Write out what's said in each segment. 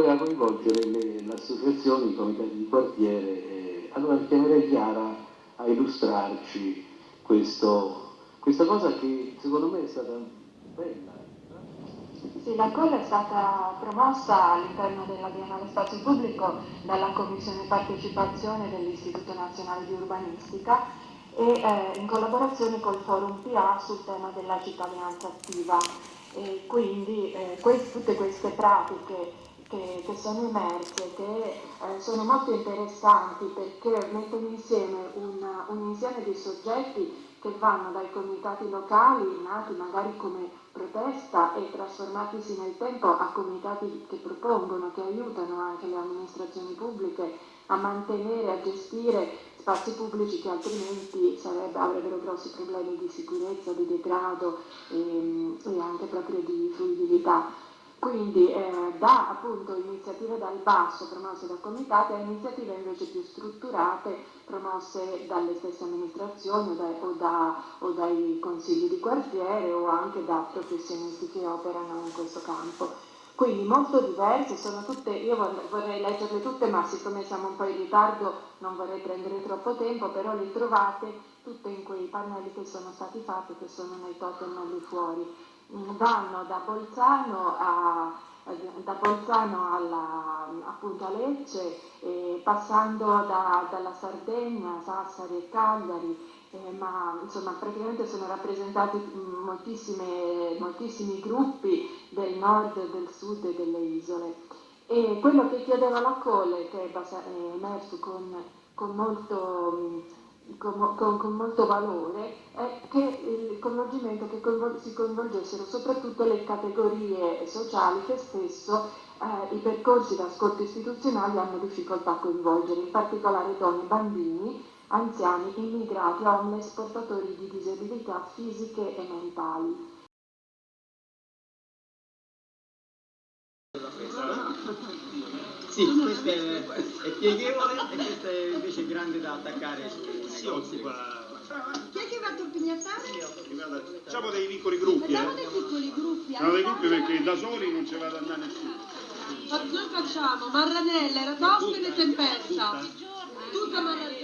poteva coinvolgere le, le associazioni, i comitati di quartiere. Allora chiamerei Chiara a illustrarci questo, questa cosa che secondo me è stata bella. Sì, la COL è stata promossa all'interno della Biennale Spazio Pubblico dalla Commissione Partecipazione dell'Istituto Nazionale di Urbanistica e eh, in collaborazione col Forum PA sul tema della cittadinanza attiva. E quindi eh, quest tutte queste pratiche che, che sono emerse, che eh, sono molto interessanti perché mettono insieme un, un insieme di soggetti che vanno dai comitati locali, nati magari come protesta e trasformatisi nel tempo a comitati che propongono, che aiutano anche le amministrazioni pubbliche a mantenere, a gestire spazi pubblici che altrimenti sarebbe, avrebbero grossi problemi di sicurezza, di degrado e, ehm, e anche proprio di fruibilità. Quindi eh, da appunto iniziative dal basso promosse da comitati a iniziative invece più strutturate promosse dalle stesse amministrazioni o, da, o, da, o dai consigli di quartiere o anche da professionisti che operano in questo campo. Quindi molto diverse, sono tutte, io vorrei, vorrei leggerle tutte ma siccome siamo un po' in ritardo non vorrei prendere troppo tempo, però le trovate tutte in quei pannelli che sono stati fatti, che sono nei totem lì fuori vanno da Bolzano a, da Bolzano alla, appunto a Lecce, eh, passando da, dalla Sardegna, Sassari e Cagliari, eh, ma insomma praticamente sono rappresentati moltissimi gruppi del nord, del sud e delle isole. E quello che chiedeva la Cole, che è emerso con, con molto con, con, con, molto valore è che il coinvolgimento che coinvol si coinvolgessero soprattutto le categorie sociali che spesso eh, i percorsi d'ascolto istituzionali hanno difficoltà a coinvolgere, in particolare donne, bambini, anziani, immigrati, homeless, portatori di disabilità fisiche e mentali. Sì, questo è, è pieghevole e questo è invece grande da attaccare si occupa chi è che va a torpignattare? Facciamo dei piccoli gruppi, Facciamo eh? dei piccoli gruppi. Facciamo dei gruppi perché da soli non ce va ad andare nessuno. Ma noi facciamo Marranella, Eratostene e Tempesta. Tutta Marranella.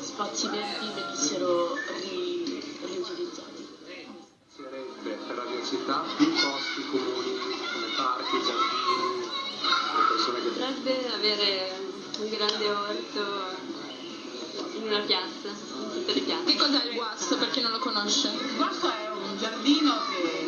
Spazi verdi venissero ri riutilizzati. Sarebbe per la mia città più posti comuni come parchi, giardini, le persone che... Potrebbe avere un grande orto in una piazza, in tutte le piazze. Che cos'è il guasto per chi non lo conosce? Il guasto è un giardino che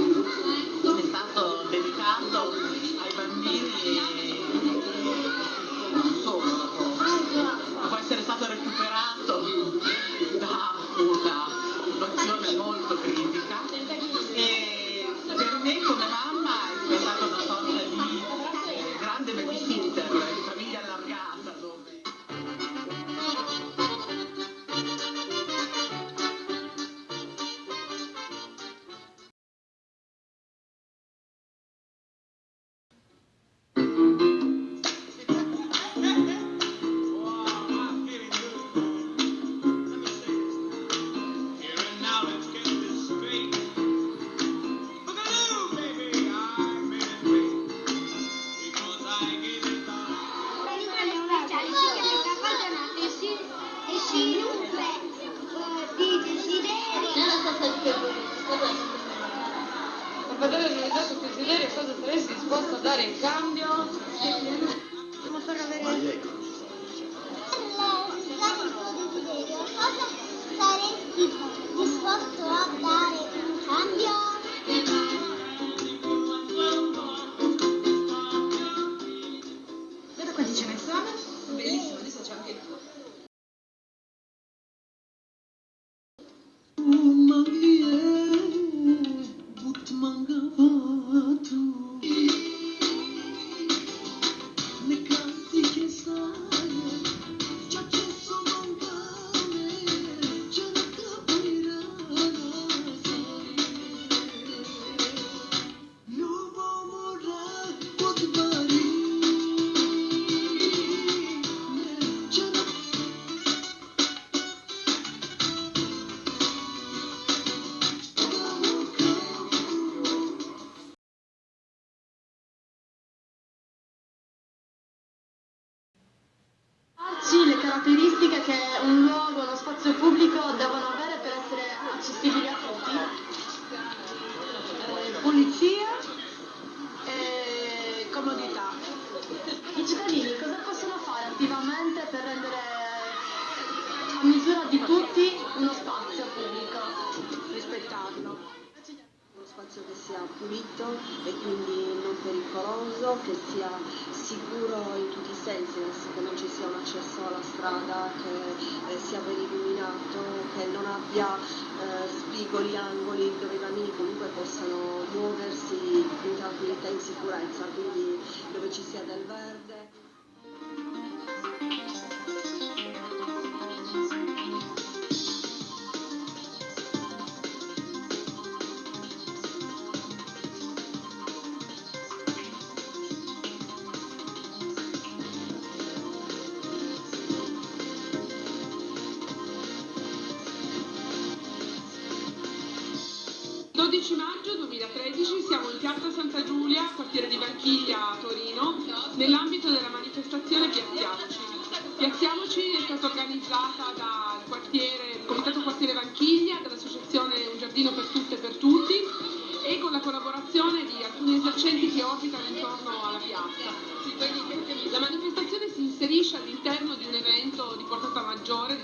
vedere cosa saresti disposto a dare in cambio. Eh, sia pulito e quindi non pericoloso, che sia sicuro in tutti i sensi, che non ci sia un accesso alla strada, che eh, sia ben illuminato, che non abbia eh, spigoli, angoli dove i bambini comunque possano muoversi in tranquillità e in sicurezza, quindi dove ci sia del verde. 12 maggio 2013 siamo in piazza Santa Giulia, quartiere di Vanchiglia a Torino, nell'ambito della manifestazione Piazziamoci. Piazziamoci è stata organizzata dal quartiere, Comitato Quartiere Vanchiglia, dall'associazione Un Giardino per Tutte e per Tutti e con la collaborazione di alcuni esercenti che orbitano intorno alla piazza. La manifestazione si inserisce all'interno di un evento di portata maggiore,